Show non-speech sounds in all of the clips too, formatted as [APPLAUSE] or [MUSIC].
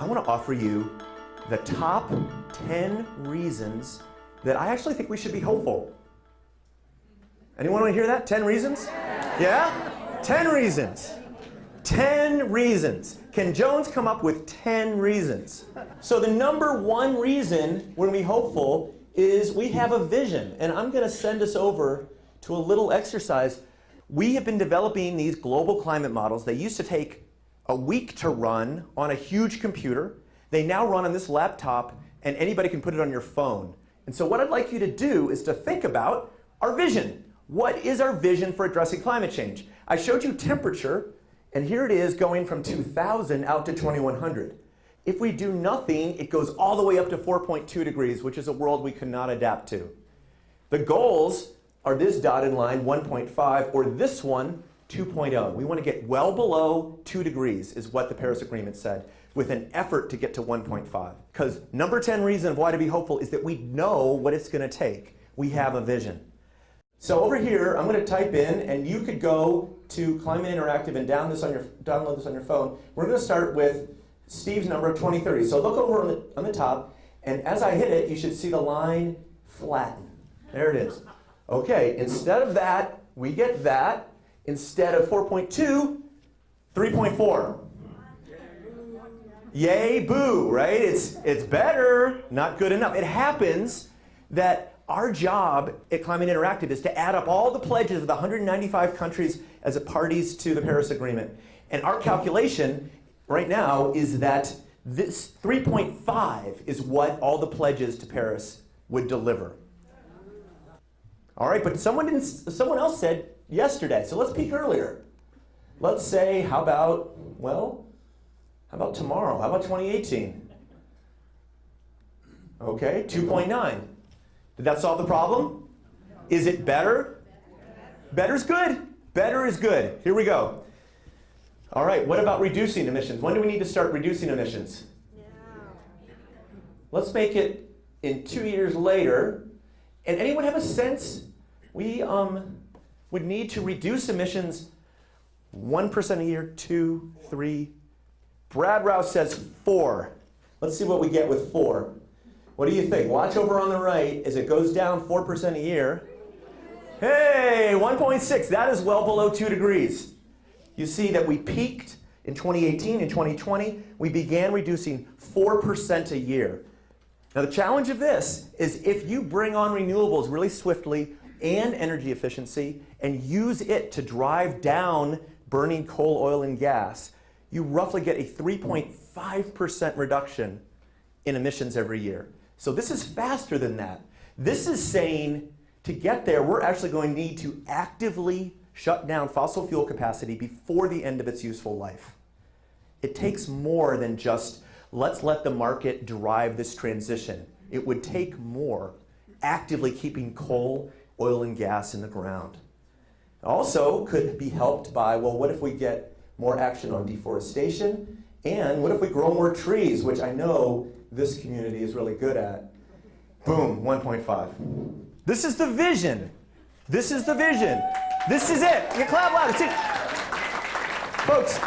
I want to offer you the top 10 reasons that I actually think we should be hopeful. Anyone want to hear that? 10 reasons? Yeah? 10 reasons. 10 reasons. Can Jones come up with 10 reasons? So the number one reason when we hopeful is we have a vision. And I'm going to send us over to a little exercise. We have been developing these global climate models. They used to take a week to run on a huge computer. They now run on this laptop, and anybody can put it on your phone. And so what I'd like you to do is to think about our vision. What is our vision for addressing climate change? I showed you temperature, and here it is going from 2000 out to 2100. If we do nothing, it goes all the way up to 4.2 degrees, which is a world we cannot adapt to. The goals are this dotted line, 1.5, or this one, 2.0. We want to get well below 2 degrees is what the Paris Agreement said with an effort to get to 1.5. Because number 10 reason of why to be hopeful is that we know what it's going to take. We have a vision. So over here, I'm going to type in, and you could go to Climate Interactive and download this on your, download this on your phone. We're going to start with Steve's number of 2030. So look over on the, on the top, and as I hit it, you should see the line flatten. There it is. Okay, instead of that, we get that. Instead of 4.2, 3.4. Yay, boo, right? It's, it's better, not good enough. It happens that our job at Climate Interactive is to add up all the pledges of the 195 countries as parties to the Paris Agreement. And our calculation right now is that this 3.5 is what all the pledges to Paris would deliver. All right, but someone, didn't, someone else said yesterday, so let's peek earlier. Let's say, how about, well, how about tomorrow? How about 2018? Okay, 2.9. Did that solve the problem? Is it better? Better is good. Better is good. Here we go. All right, what about reducing emissions? When do we need to start reducing emissions? Let's make it in two years later. And anyone have a sense? We um, would need to reduce emissions 1% a year, two, three. Brad Rouse says four. Let's see what we get with four. What do you think? Watch over on the right as it goes down 4% a year. Hey, 1.6, that is well below two degrees. You see that we peaked in 2018 and 2020. We began reducing 4% a year. Now the challenge of this is if you bring on renewables really swiftly and energy efficiency and use it to drive down burning coal, oil, and gas, you roughly get a 3.5% reduction in emissions every year. So this is faster than that. This is saying to get there, we're actually going to need to actively shut down fossil fuel capacity before the end of its useful life. It takes more than just let's let the market drive this transition. It would take more actively keeping coal, oil, and gas in the ground. Also could be helped by, well, what if we get more action on deforestation? And what if we grow more trees, which I know this community is really good at? Boom, 1.5. This is the vision. This is the vision. This is it. You clap loud. See, folks,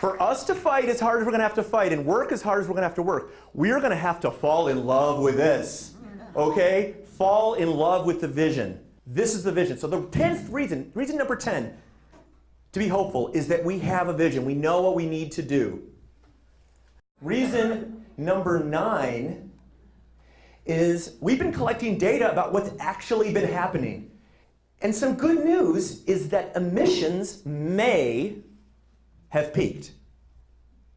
for us to fight as hard as we're going to have to fight and work as hard as we're going to have to work, we're going to have to fall in love with this. Okay? Fall in love with the vision. This is the vision. So the 10th reason, reason number 10 to be hopeful is that we have a vision. We know what we need to do. Reason number 9 is we've been collecting data about what's actually been happening. And some good news is that emissions may have peaked.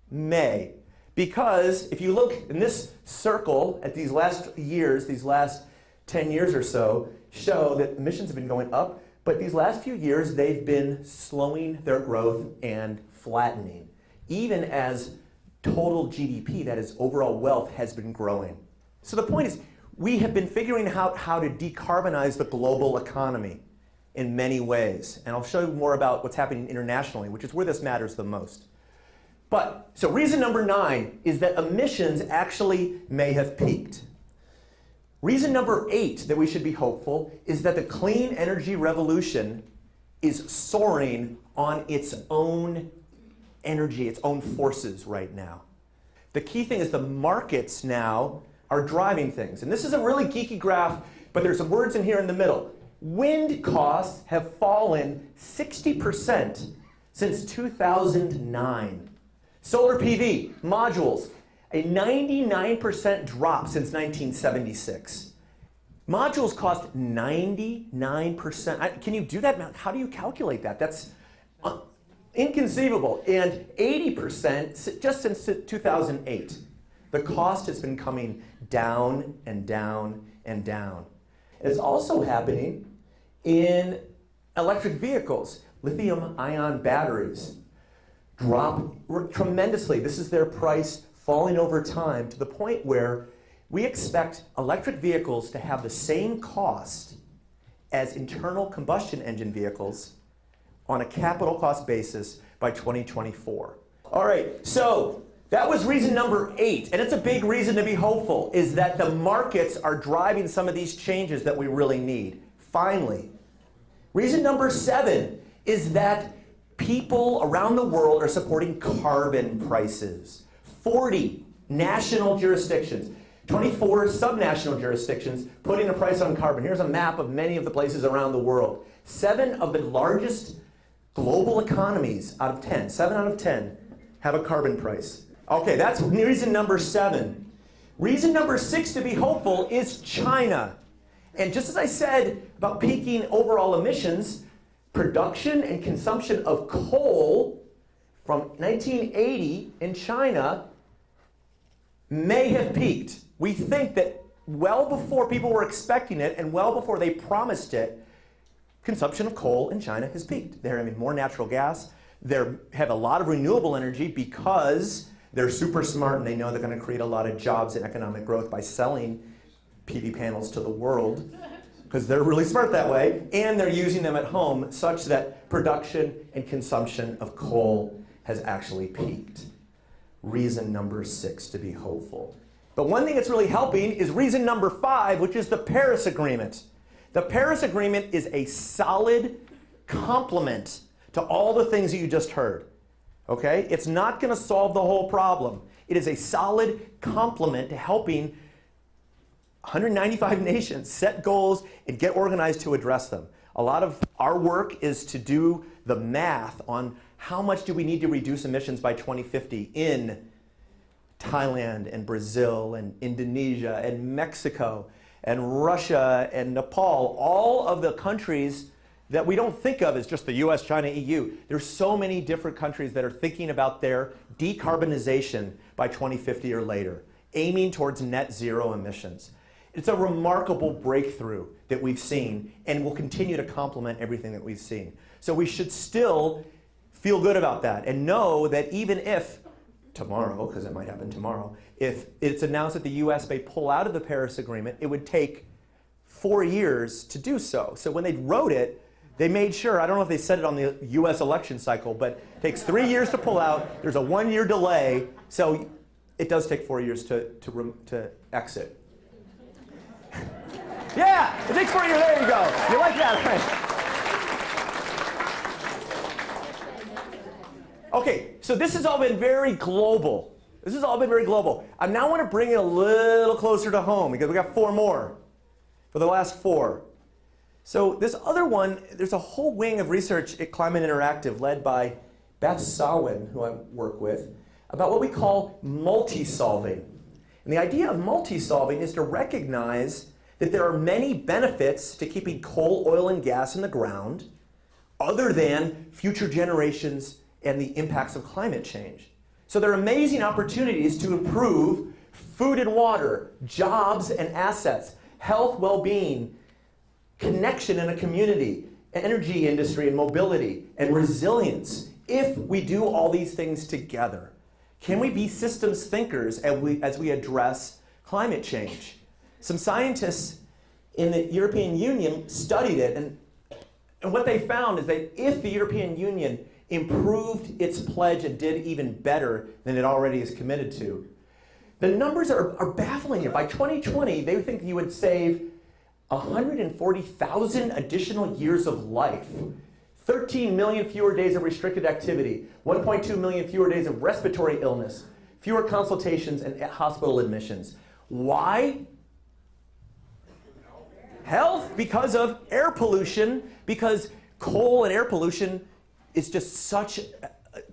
May. Because if you look in this circle at these last years, these last 10 years or so, show that emissions have been going up, but these last few years they've been slowing their growth and flattening, even as total GDP, that is overall wealth, has been growing. So the point is, we have been figuring out how to decarbonize the global economy in many ways. And I'll show you more about what's happening internationally, which is where this matters the most. But, so reason number nine is that emissions actually may have peaked. Reason number eight that we should be hopeful is that the clean energy revolution is soaring on its own energy, its own forces right now. The key thing is the markets now are driving things. And this is a really geeky graph, but there's some words in here in the middle. Wind costs have fallen 60% since 2009. Solar PV, modules, a 99% drop since 1976. Modules cost 99%. Can you do that? How do you calculate that? That's uh, inconceivable. And 80% just since 2008. The cost has been coming down and down and down. It's also happening in electric vehicles. Lithium ion batteries drop tremendously. This is their price falling over time to the point where we expect electric vehicles to have the same cost as internal combustion engine vehicles on a capital cost basis by 2024. All right, so that was reason number eight, and it's a big reason to be hopeful, is that the markets are driving some of these changes that we really need. Finally, reason number seven is that people around the world are supporting carbon prices. 40 national jurisdictions, 24 subnational jurisdictions putting a price on carbon. Here's a map of many of the places around the world. Seven of the largest global economies out of 10, seven out of 10, have a carbon price. Okay, that's reason number seven. Reason number six to be hopeful is China. And just as I said about peaking overall emissions, production and consumption of coal from 1980 in China may have peaked. We think that well before people were expecting it and well before they promised it, consumption of coal in China has peaked. They're having more natural gas. They have a lot of renewable energy because they're super smart and they know they're going to create a lot of jobs and economic growth by selling PV panels to the world [LAUGHS] because they're really smart that way. And they're using them at home such that production and consumption of coal has actually peaked reason number six to be hopeful. But one thing that's really helping is reason number five, which is the Paris Agreement. The Paris Agreement is a solid complement to all the things that you just heard. Okay? It's not going to solve the whole problem. It is a solid complement to helping 195 [LAUGHS] nations set goals and get organized to address them. A lot of our work is to do the math on how much do we need to reduce emissions by 2050 in Thailand and Brazil and Indonesia and Mexico and Russia and Nepal, all of the countries that we don't think of as just the US, China, EU. There's so many different countries that are thinking about their decarbonization by 2050 or later, aiming towards net zero emissions. It's a remarkable breakthrough that we've seen and will continue to complement everything that we've seen. So we should still feel good about that and know that even if tomorrow, because it might happen tomorrow, if it's announced that the US may pull out of the Paris Agreement, it would take four years to do so. So when they wrote it, they made sure, I don't know if they said it on the US election cycle, but it takes three years to pull out, there's a one year delay, so it does take four years to, to, to exit. [LAUGHS] yeah, it takes four years, there you go. You like that, right? Okay, so this has all been very global. This has all been very global. I now want to bring it a little closer to home because we got four more for the last four. So this other one, there's a whole wing of research at Climate Interactive led by Beth Sawin, who I work with, about what we call multi-solving. And the idea of multi-solving is to recognize that there are many benefits to keeping coal, oil, and gas in the ground other than future generations and the impacts of climate change. So there are amazing opportunities to improve food and water, jobs and assets, health, well-being, connection in a community, energy industry and mobility, and resilience if we do all these things together. Can we be systems thinkers as we, as we address climate change? Some scientists in the European Union studied it, and, and what they found is that if the European Union improved its pledge and did even better than it already is committed to. The numbers are, are baffling here. By 2020, they think you would save 140,000 additional years of life 13 million fewer days of restricted activity, 1.2 million fewer days of respiratory illness, fewer consultations and hospital admissions. Why? Health, because of air pollution, because coal and air pollution is just such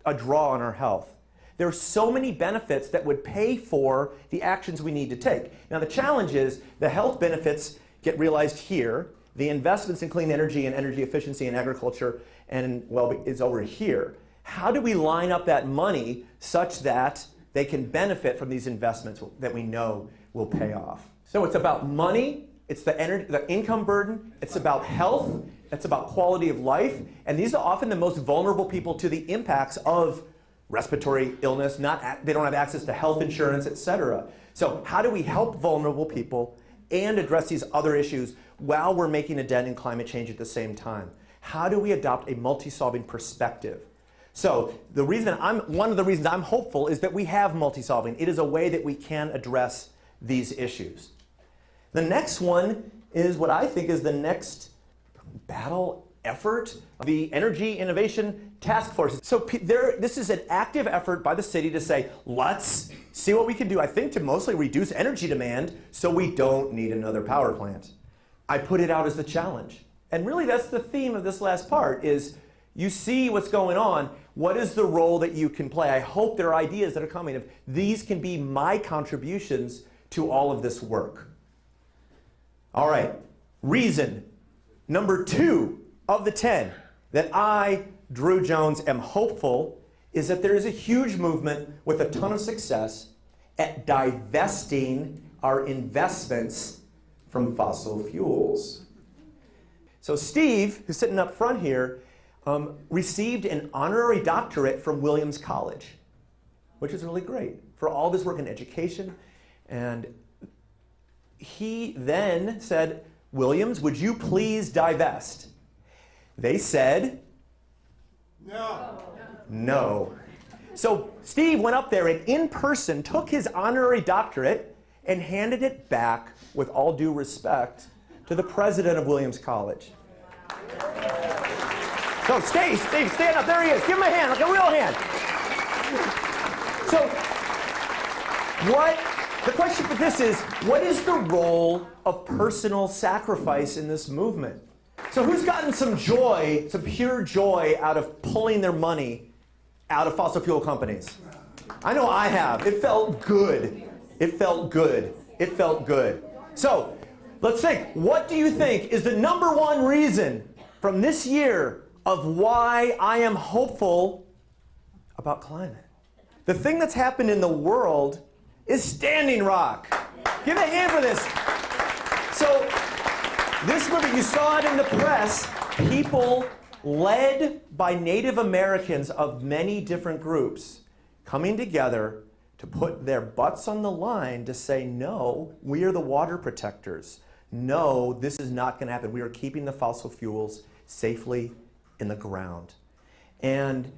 a draw on our health. There are so many benefits that would pay for the actions we need to take. Now the challenge is the health benefits get realized here, the investments in clean energy and energy efficiency in agriculture and well is over here. How do we line up that money such that they can benefit from these investments that we know will pay off? So it's about money, it's the, energy, the income burden, it's about health, it's about quality of life, and these are often the most vulnerable people to the impacts of respiratory illness, not, they don't have access to health insurance, et cetera. So how do we help vulnerable people and address these other issues while we're making a dent in climate change at the same time? How do we adopt a multi-solving perspective? So the reason I'm, one of the reasons I'm hopeful is that we have multi-solving. It is a way that we can address these issues. The next one is what I think is the next battle effort the Energy Innovation Task Force. So there, this is an active effort by the city to say, let's see what we can do, I think, to mostly reduce energy demand so we don't need another power plant. I put it out as the challenge. And really that's the theme of this last part is you see what's going on. What is the role that you can play? I hope there are ideas that are coming of these can be my contributions to all of this work. All right, reason. Number two of the 10 that I, Drew Jones, am hopeful is that there is a huge movement with a ton of success at divesting our investments from fossil fuels. So Steve, who's sitting up front here, um, received an honorary doctorate from Williams College, which is really great for all of his work in education. And he then said, Williams, would you please divest? They said, no. No. So Steve went up there and in person took his honorary doctorate and handed it back with all due respect to the president of Williams College. So Steve, Steve, stand up. There he is. Give him a hand, like a real hand. So what, the question for this is, what is the role of personal sacrifice in this movement? So who's gotten some joy, some pure joy out of pulling their money out of fossil fuel companies? I know I have. It felt good. It felt good. It felt good. So let's think. What do you think is the number one reason from this year of why I am hopeful about climate? The thing that's happened in the world is Standing Rock. Give a hand for this. So this movie, you saw it in the press, people led by Native Americans of many different groups coming together to put their butts on the line to say, no, we are the water protectors. No, this is not going to happen. We are keeping the fossil fuels safely in the ground. And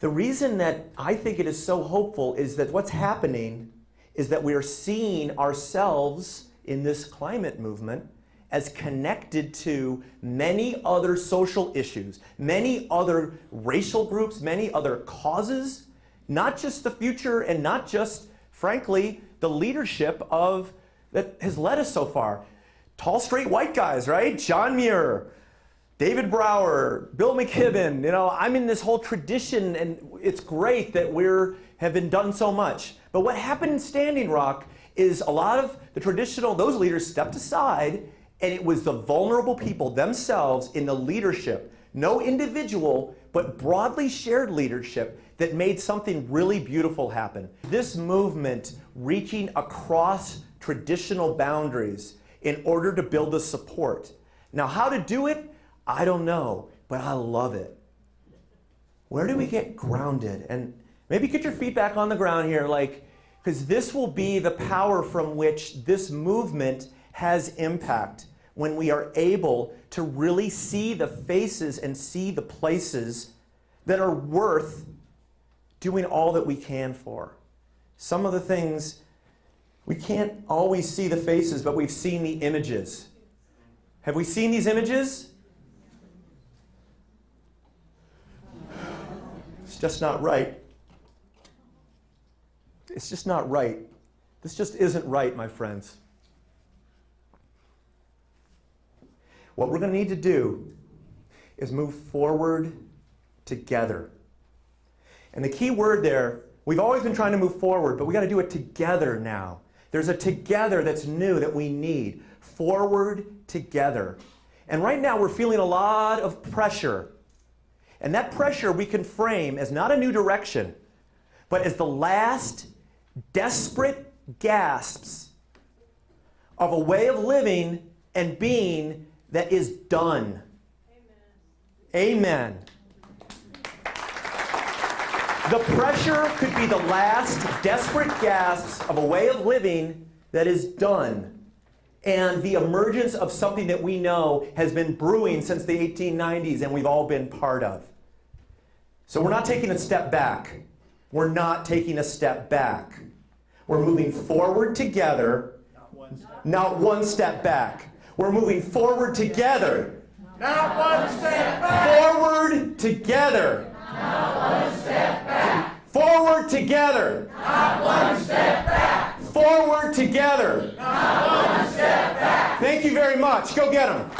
the reason that I think it is so hopeful is that what's happening is that we are seeing ourselves in this climate movement as connected to many other social issues, many other racial groups, many other causes, not just the future and not just, frankly, the leadership of that has led us so far. Tall, straight white guys, right? John Muir, David Brower, Bill McKibben, you know, I'm in this whole tradition and it's great that we're have been done so much. But what happened in Standing Rock is a lot of the traditional, those leaders stepped aside and it was the vulnerable people themselves in the leadership, no individual, but broadly shared leadership that made something really beautiful happen. This movement reaching across traditional boundaries in order to build the support. Now how to do it, I don't know, but I love it. Where do we get grounded? And maybe get your feet back on the ground here, like, because this will be the power from which this movement has impact when we are able to really see the faces and see the places that are worth doing all that we can for. Some of the things, we can't always see the faces, but we've seen the images. Have we seen these images? It's just not right. It's just not right. This just isn't right, my friends. What we're going to need to do is move forward together. And the key word there, we've always been trying to move forward, but we got to do it together now. There's a together that's new that we need. Forward together. And right now we're feeling a lot of pressure. And that pressure we can frame as not a new direction, but as the last desperate gasps of a way of living and being that is done. Amen. Amen. The pressure could be the last desperate gasps of a way of living that is done. And the emergence of something that we know has been brewing since the 1890s and we've all been part of. So we're not taking a step back. We're not taking a step back. We're moving forward together, not one step, not one step back. We're moving forward together. Not one step back. Forward together. Not one step back. Forward together. Not one step back. Forward together. Not one step back. Thank you very much. Go get them.